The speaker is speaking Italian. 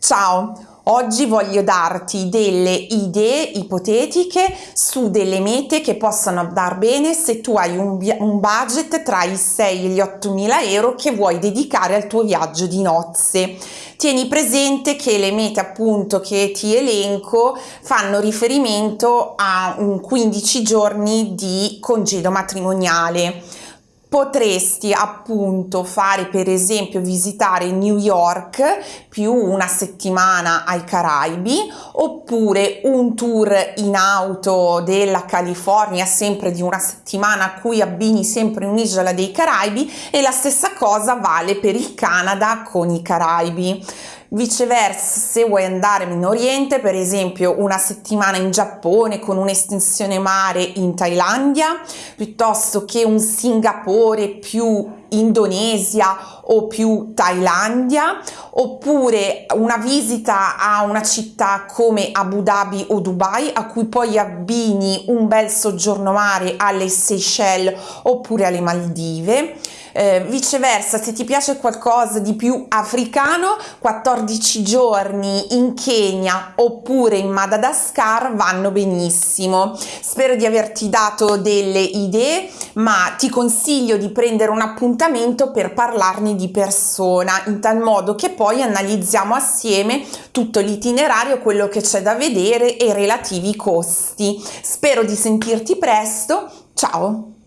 Ciao, oggi voglio darti delle idee ipotetiche su delle mete che possano andare bene se tu hai un, un budget tra i 6 e gli 8 mila euro che vuoi dedicare al tuo viaggio di nozze. Tieni presente che le mete appunto che ti elenco fanno riferimento a un 15 giorni di congedo matrimoniale potresti appunto fare per esempio visitare New York più una settimana ai Caraibi oppure un tour in auto della California sempre di una settimana a cui abbini sempre un'isola dei Caraibi e la stessa cosa vale per il Canada con i Caraibi Viceversa, se vuoi andare in Oriente, per esempio una settimana in Giappone con un'estensione mare in Thailandia, piuttosto che un Singapore più Indonesia o più Thailandia, oppure una visita a una città come Abu Dhabi o Dubai, a cui poi abbini un bel soggiorno mare alle Seychelles oppure alle Maldive eh, viceversa, se ti piace qualcosa di più africano, 14 giorni in Kenya oppure in Madagascar vanno benissimo. Spero di averti dato delle idee, ma ti consiglio di prendere un appuntamento per parlarne di persona, in tal modo che poi analizziamo assieme tutto l'itinerario, quello che c'è da vedere e i relativi costi. Spero di sentirti presto. Ciao!